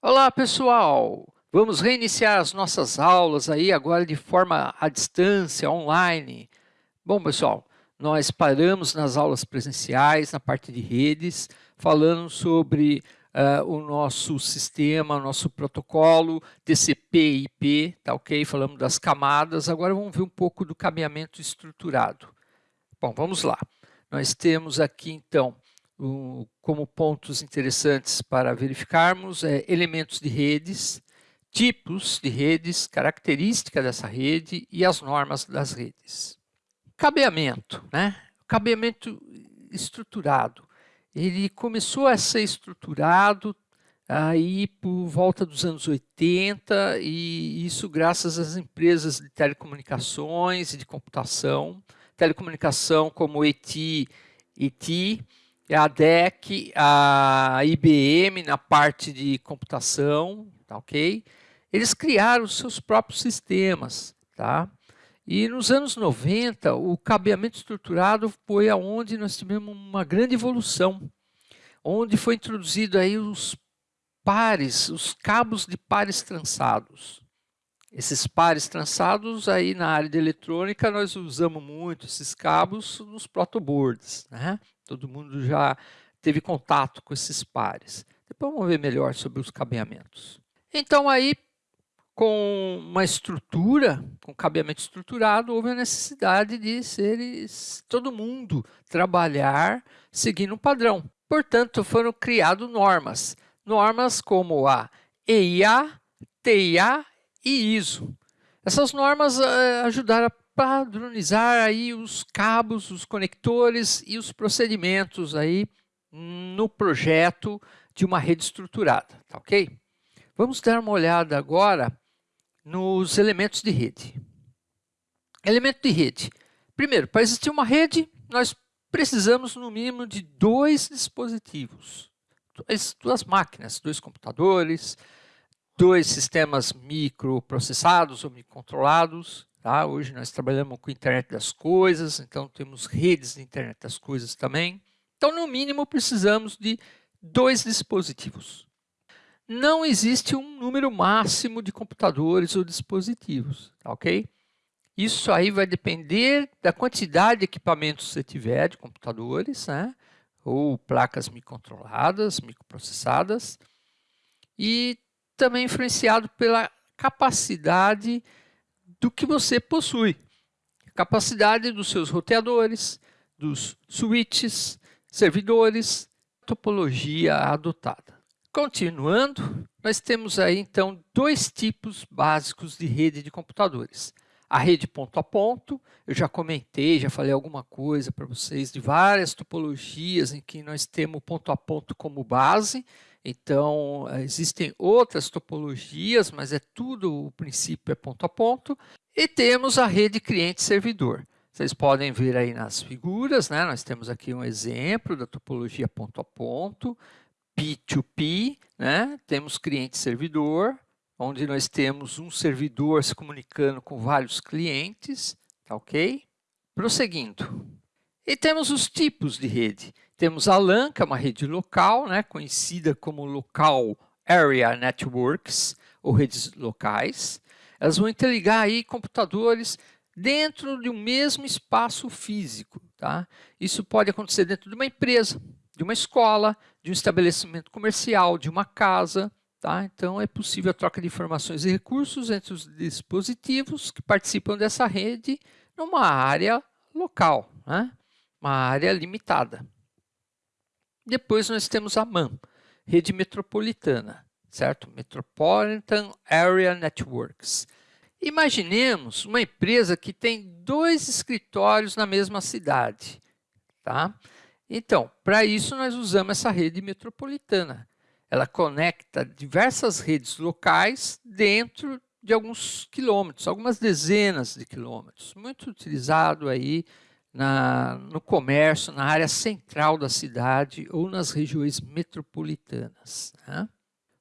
Olá pessoal, vamos reiniciar as nossas aulas aí agora de forma à distância, online. Bom pessoal, nós paramos nas aulas presenciais, na parte de redes, falando sobre uh, o nosso sistema, nosso protocolo TCP/IP, tá ok? Falamos das camadas, agora vamos ver um pouco do caminhamento estruturado. Bom, vamos lá. Nós temos aqui então como pontos interessantes para verificarmos é, elementos de redes, tipos de redes, característica dessa rede e as normas das redes. Cabeamento, né? Cabeamento estruturado. Ele começou a ser estruturado aí por volta dos anos 80 e isso graças às empresas de telecomunicações e de computação. Telecomunicação como ET, ET a DEC, a IBM na parte de computação, tá ok? Eles criaram os seus próprios sistemas, tá? E nos anos 90, o cabeamento estruturado foi aonde nós tivemos uma grande evolução, onde foi introduzido aí os pares, os cabos de pares trançados. Esses pares trançados aí na área de eletrônica nós usamos muito esses cabos nos protoboards, né? Todo mundo já teve contato com esses pares. Depois vamos ver melhor sobre os cabeamentos. Então aí, com uma estrutura, com cabeamento estruturado, houve a necessidade de seres, todo mundo trabalhar seguindo um padrão. Portanto, foram criadas normas. Normas como a EIA, TIA e ISO. Essas normas uh, ajudaram a padronizar aí os cabos, os conectores e os procedimentos aí no projeto de uma rede estruturada, tá ok? Vamos dar uma olhada agora nos elementos de rede. Elemento de rede. Primeiro, para existir uma rede, nós precisamos no mínimo de dois dispositivos, duas, duas máquinas, dois computadores, dois sistemas microprocessados ou microcontrolados, Tá? Hoje nós trabalhamos com internet das coisas, então temos redes de internet das coisas também. Então, no mínimo, precisamos de dois dispositivos. Não existe um número máximo de computadores ou dispositivos, tá ok? Isso aí vai depender da quantidade de equipamentos que você tiver de computadores, né? ou placas microcontroladas, microprocessadas, e também influenciado pela capacidade do que você possui. Capacidade dos seus roteadores, dos switches, servidores, topologia adotada. Continuando, nós temos aí então dois tipos básicos de rede de computadores. A rede ponto a ponto, eu já comentei, já falei alguma coisa para vocês de várias topologias em que nós temos ponto a ponto como base, então, existem outras topologias, mas é tudo, o princípio é ponto a ponto. E temos a rede cliente-servidor. Vocês podem ver aí nas figuras, né? nós temos aqui um exemplo da topologia ponto a ponto, P2P, né? temos cliente-servidor, onde nós temos um servidor se comunicando com vários clientes, tá ok? Prosseguindo. E temos os tipos de rede. Temos a LAN, que é uma rede local, né, conhecida como Local Area Networks, ou redes locais. Elas vão interligar aí computadores dentro de um mesmo espaço físico. Tá? Isso pode acontecer dentro de uma empresa, de uma escola, de um estabelecimento comercial, de uma casa. Tá? Então, é possível a troca de informações e recursos entre os dispositivos que participam dessa rede numa área local, né? Uma área limitada. Depois nós temos a MAN, rede metropolitana, certo? Metropolitan Area Networks. Imaginemos uma empresa que tem dois escritórios na mesma cidade, tá? Então, para isso nós usamos essa rede metropolitana. Ela conecta diversas redes locais dentro de alguns quilômetros, algumas dezenas de quilômetros. Muito utilizado aí na, no comércio, na área central da cidade ou nas regiões metropolitanas. Né?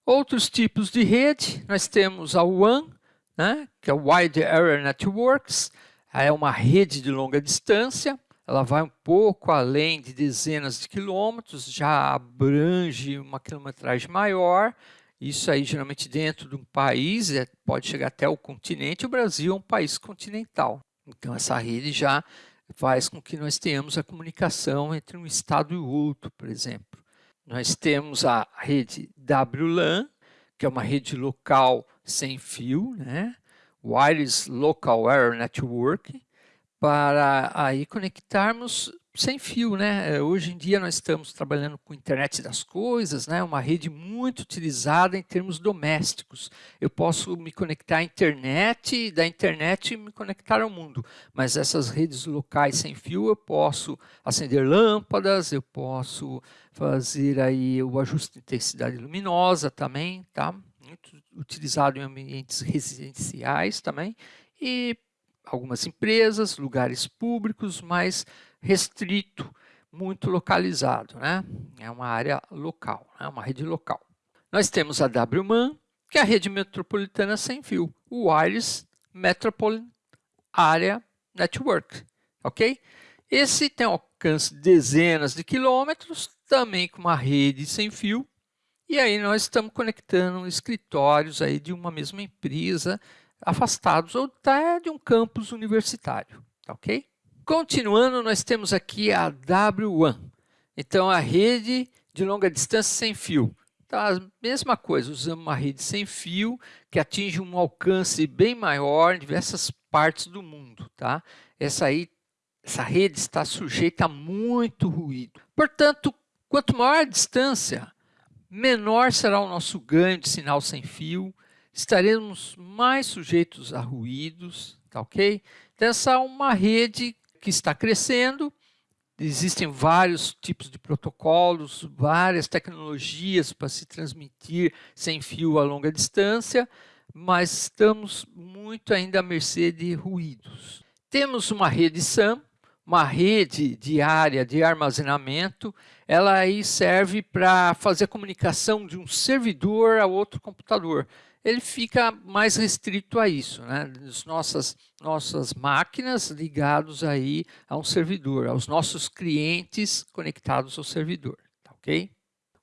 Outros tipos de rede, nós temos a WAN, né, que é Wide Area Networks, é uma rede de longa distância, ela vai um pouco além de dezenas de quilômetros, já abrange uma quilometragem maior Isso aí, geralmente, dentro de um país, é, pode chegar até o continente, o Brasil é um país continental. Então, essa rede já faz com que nós tenhamos a comunicação entre um estado e outro, por exemplo. Nós temos a rede WLAN, que é uma rede local sem fio, né? Wireless Local Area Network, para aí conectarmos sem fio, né? É, hoje em dia nós estamos trabalhando com internet das coisas, né? Uma rede muito utilizada em termos domésticos. Eu posso me conectar à internet, da internet me conectar ao mundo, mas essas redes locais sem fio eu posso acender lâmpadas, eu posso fazer aí o ajuste de intensidade luminosa também, tá? Muito utilizado em ambientes residenciais também e algumas empresas, lugares públicos, mas restrito, muito localizado, né? É uma área local, é né? uma rede local. Nós temos a WMAN, que é a rede metropolitana sem fio, o Wireless Metropolitan Area Network, ok? Esse tem alcance de dezenas de quilômetros, também com uma rede sem fio, e aí nós estamos conectando escritórios aí de uma mesma empresa, afastados ou até de um campus universitário, tá ok? Continuando, nós temos aqui a W1. Então, a rede de longa distância sem fio. Então, a mesma coisa, usamos uma rede sem fio que atinge um alcance bem maior em diversas partes do mundo. Tá? Essa, aí, essa rede está sujeita a muito ruído. Portanto, quanto maior a distância, menor será o nosso ganho de sinal sem fio, estaremos mais sujeitos a ruídos, tá ok? Então, essa é uma rede que está crescendo, existem vários tipos de protocolos, várias tecnologias para se transmitir sem fio a longa distância, mas estamos muito ainda à mercê de ruídos. Temos uma rede SAM, uma rede diária de armazenamento, ela aí serve para fazer comunicação de um servidor a outro computador ele fica mais restrito a isso, né? As nossas, nossas máquinas ligados aí a um servidor, aos nossos clientes conectados ao servidor, tá ok?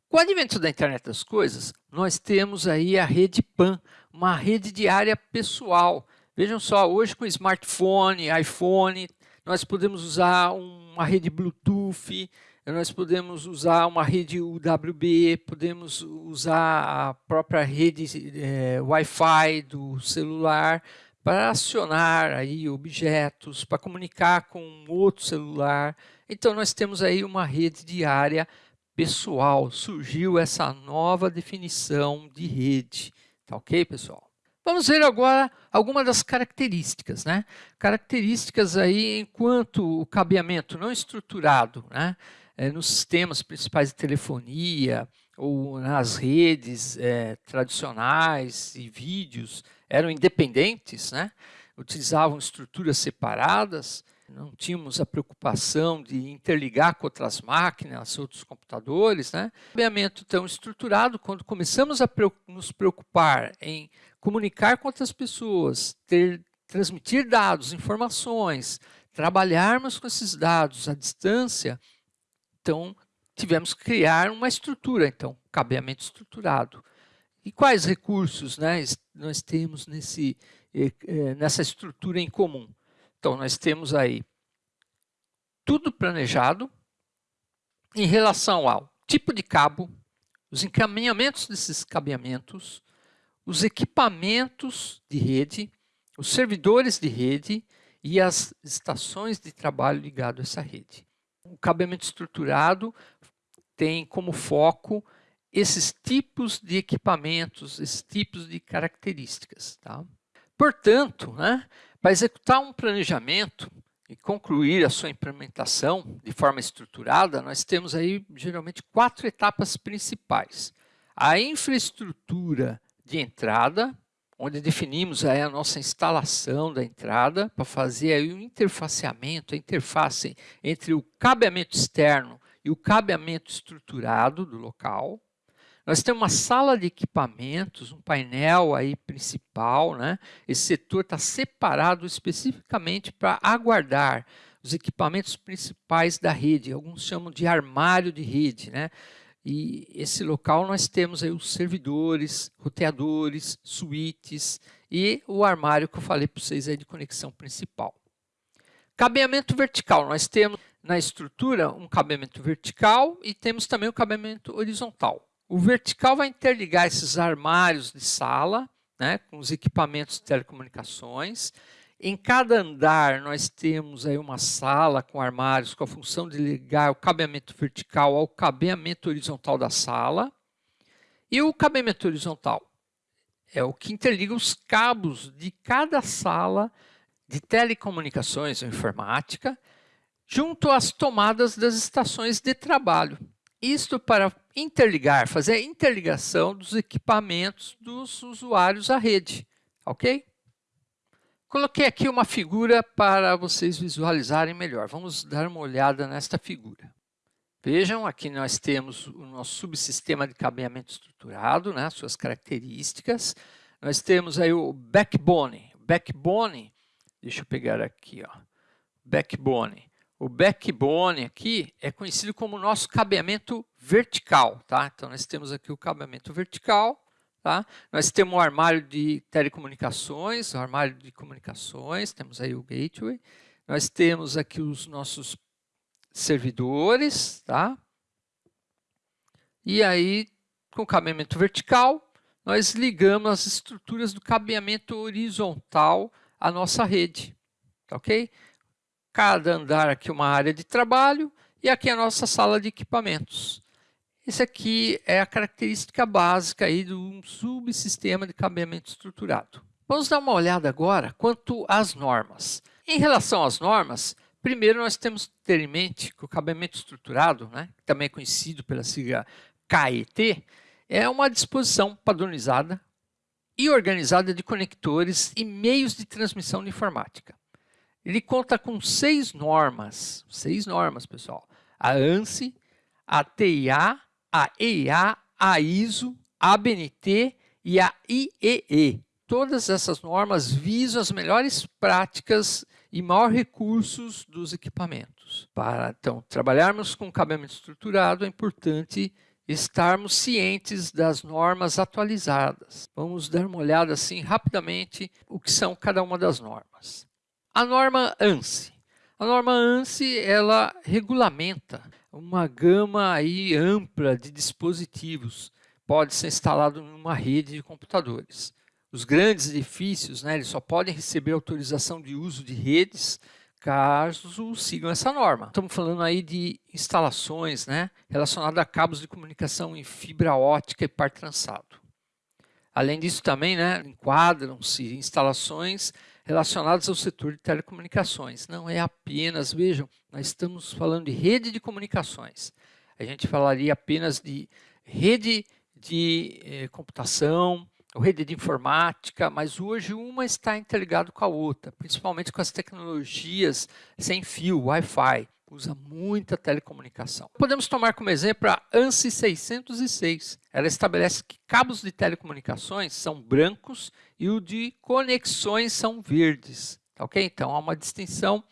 Com o advento da internet das coisas, nós temos aí a rede PAN, uma rede de área pessoal. Vejam só, hoje com smartphone, iPhone, nós podemos usar uma rede Bluetooth, nós podemos usar uma rede UWB, podemos usar a própria rede é, Wi-Fi do celular para acionar aí objetos, para comunicar com outro celular. Então, nós temos aí uma rede de área pessoal. Surgiu essa nova definição de rede. Tá ok, pessoal? Vamos ver agora algumas das características, né? Características aí enquanto o cabeamento não estruturado, né? É, nos sistemas principais de telefonia ou nas redes é, tradicionais e vídeos eram independentes, né? utilizavam estruturas separadas, não tínhamos a preocupação de interligar com outras máquinas, outros computadores. Né? Cabeamento tão estruturado, quando começamos a nos preocupar em comunicar com outras pessoas, ter, transmitir dados, informações, trabalharmos com esses dados à distância, então, tivemos que criar uma estrutura, então, cabeamento estruturado. E quais recursos né, nós temos nesse, eh, eh, nessa estrutura em comum? Então, nós temos aí tudo planejado em relação ao tipo de cabo, os encaminhamentos desses cabeamentos, os equipamentos de rede, os servidores de rede e as estações de trabalho ligado a essa rede o cabeamento estruturado tem como foco esses tipos de equipamentos, esses tipos de características. Tá? Portanto, né, para executar um planejamento e concluir a sua implementação de forma estruturada, nós temos aí geralmente quatro etapas principais. A infraestrutura de entrada, onde definimos aí a nossa instalação da entrada para fazer aí o interfaceamento, a interface entre o cabeamento externo e o cabeamento estruturado do local. Nós temos uma sala de equipamentos, um painel aí principal, né? Esse setor está separado especificamente para aguardar os equipamentos principais da rede. Alguns chamam de armário de rede, né? E esse local nós temos aí os servidores, roteadores, suítes e o armário que eu falei para vocês aí de conexão principal. Cabeamento vertical, nós temos na estrutura um cabeamento vertical e temos também o cabeamento horizontal. O vertical vai interligar esses armários de sala né, com os equipamentos de telecomunicações. Em cada andar nós temos aí uma sala com armários com a função de ligar o cabeamento vertical ao cabeamento horizontal da sala. E o cabeamento horizontal é o que interliga os cabos de cada sala de telecomunicações ou informática junto às tomadas das estações de trabalho. Isto para interligar, fazer a interligação dos equipamentos dos usuários à rede, ok? Coloquei aqui uma figura para vocês visualizarem melhor. Vamos dar uma olhada nesta figura. Vejam, aqui nós temos o nosso subsistema de cabeamento estruturado, né, suas características. Nós temos aí o backbone. Backbone Deixa eu pegar aqui, ó. Backbone. O backbone aqui é conhecido como nosso cabeamento vertical, tá? Então nós temos aqui o cabeamento vertical, tá? Nós temos o armário de telecomunicações, o armário de comunicações, temos aí o gateway. Nós temos aqui os nossos servidores, tá? E aí, com o cabeamento vertical, nós ligamos as estruturas do cabeamento horizontal a nossa rede, tá ok? Cada andar aqui uma área de trabalho e aqui a nossa sala de equipamentos. Esse aqui é a característica básica aí de um subsistema de cabeamento estruturado. Vamos dar uma olhada agora quanto às normas. Em relação às normas, primeiro nós temos que ter em mente que o cabeamento estruturado, né, também é conhecido pela sigla KET, é uma disposição padronizada e organizada de conectores e meios de transmissão de informática. Ele conta com seis normas, seis normas, pessoal. A ANSI, a TIA, a EIA, a ISO, a ABNT e a IEE. Todas essas normas visam as melhores práticas e maiores recursos dos equipamentos. Para, então, trabalharmos com cabeamento estruturado, é importante estarmos cientes das normas atualizadas. Vamos dar uma olhada assim rapidamente o que são cada uma das normas. A norma ANSI. A norma ANSI ela regulamenta uma gama aí ampla de dispositivos. Pode ser instalado em uma rede de computadores. Os grandes edifícios né, eles só podem receber autorização de uso de redes caso sigam essa norma. Estamos falando aí de instalações né, relacionadas a cabos de comunicação em fibra ótica e par trançado. Além disso também né, enquadram-se instalações relacionadas ao setor de telecomunicações. Não é apenas, vejam, nós estamos falando de rede de comunicações. A gente falaria apenas de rede de eh, computação, rede de informática, mas hoje uma está interligada com a outra, principalmente com as tecnologias sem fio, Wi-Fi, usa muita telecomunicação. Podemos tomar como exemplo a ANSI 606. Ela estabelece que cabos de telecomunicações são brancos e o de conexões são verdes. Tá ok? Então, há uma distinção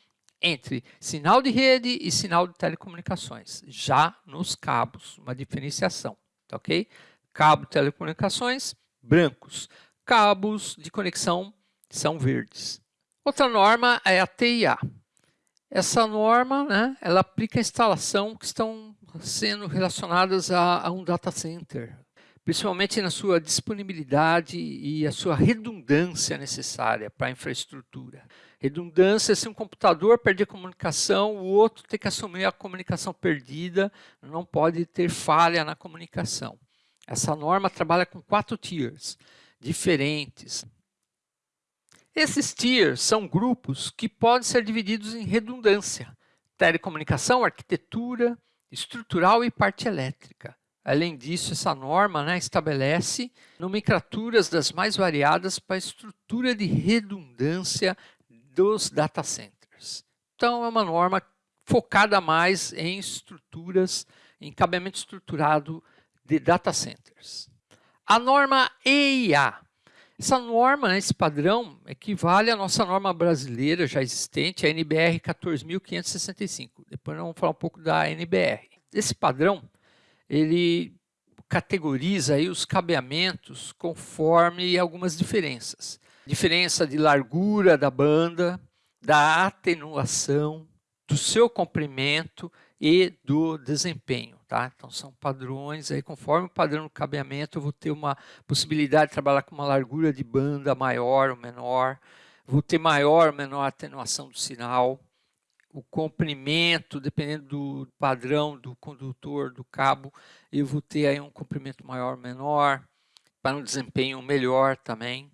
entre sinal de rede e sinal de telecomunicações, já nos cabos, uma diferenciação. Tá ok? Cabo de telecomunicações, brancos. Cabos de conexão são verdes. Outra norma é a TIA. Essa norma, né, ela aplica a instalação que estão sendo relacionadas a, a um data center, principalmente na sua disponibilidade e a sua redundância necessária para a infraestrutura. Redundância, se um computador perder comunicação, o outro tem que assumir a comunicação perdida, não pode ter falha na comunicação. Essa norma trabalha com quatro tiers diferentes. Esses tiers são grupos que podem ser divididos em redundância, telecomunicação, arquitetura, estrutural e parte elétrica. Além disso, essa norma né, estabelece nomenclaturas das mais variadas para a estrutura de redundância dos data centers. Então, é uma norma focada mais em estruturas, em cabeamento estruturado de data centers. A norma EIA. Essa norma, esse padrão, equivale à nossa norma brasileira já existente, a NBR 14565. Depois nós vamos falar um pouco da NBR. Esse padrão, ele categoriza aí os cabeamentos conforme algumas diferenças. Diferença de largura da banda, da atenuação, do seu comprimento e do desempenho. Tá? Então são padrões, aí conforme o padrão do cabeamento eu vou ter uma possibilidade de trabalhar com uma largura de banda maior ou menor, vou ter maior ou menor atenuação do sinal, o comprimento, dependendo do padrão do condutor, do cabo, eu vou ter aí um comprimento maior ou menor, para um desempenho melhor também.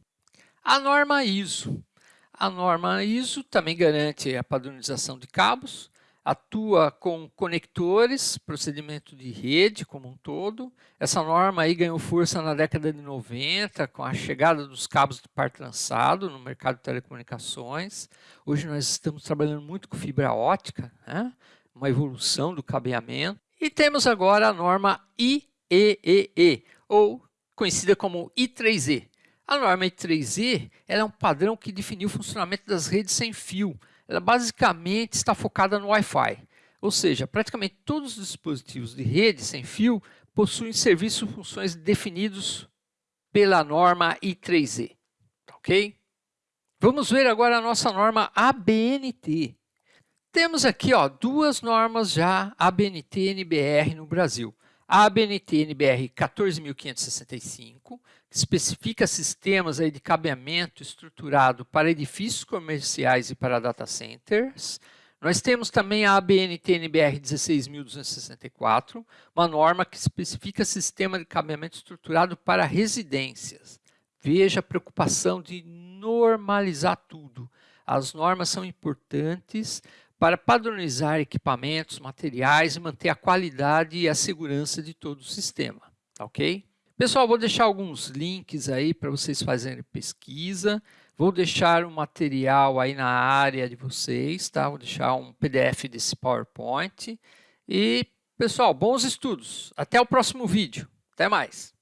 A norma ISO. A norma ISO também garante a padronização de cabos, atua com conectores, procedimento de rede como um todo. Essa norma aí ganhou força na década de 90, com a chegada dos cabos de par trançado no mercado de telecomunicações. Hoje nós estamos trabalhando muito com fibra ótica, né? uma evolução do cabeamento. E temos agora a norma IEEE, ou conhecida como I3E. A norma I3E é um padrão que definiu o funcionamento das redes sem fio, ela basicamente está focada no Wi-Fi. Ou seja, praticamente todos os dispositivos de rede sem fio possuem serviços e funções definidos pela norma I3E. Ok? Vamos ver agora a nossa norma ABNT. Temos aqui ó, duas normas já ABNT-NBR no Brasil a ABNT NBR 14565, que especifica sistemas aí de cabeamento estruturado para edifícios comerciais e para data centers. Nós temos também a ABNT NBR 16264, uma norma que especifica sistema de cabeamento estruturado para residências. Veja a preocupação de normalizar tudo. As normas são importantes para padronizar equipamentos, materiais e manter a qualidade e a segurança de todo o sistema, tá ok? Pessoal, vou deixar alguns links aí para vocês fazerem pesquisa. Vou deixar um material aí na área de vocês, tá? Vou deixar um PDF desse PowerPoint. E, pessoal, bons estudos. Até o próximo vídeo. Até mais.